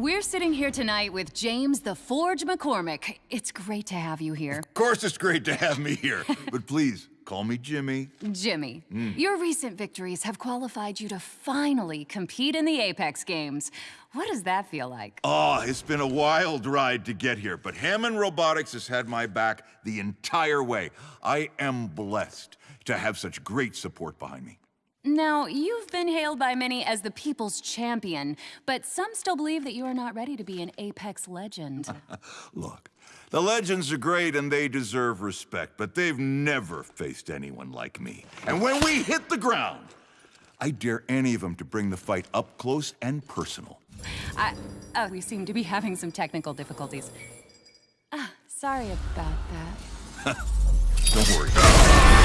We're sitting here tonight with James the Forge McCormick. It's great to have you here. Of course it's great to have me here, but please, call me Jimmy. Jimmy, hmm. your recent victories have qualified you to finally compete in the Apex Games. What does that feel like? Oh, it's been a wild ride to get here, but Hammond Robotics has had my back the entire way. I am blessed to have such great support behind me. Now, you've been hailed by many as the people's champion, but some still believe that you are not ready to be an Apex legend. Look, the legends are great and they deserve respect, but they've never faced anyone like me. And when we hit the ground, I dare any of them to bring the fight up close and personal. I, uh, we seem to be having some technical difficulties. Ah, sorry about that. Don't worry.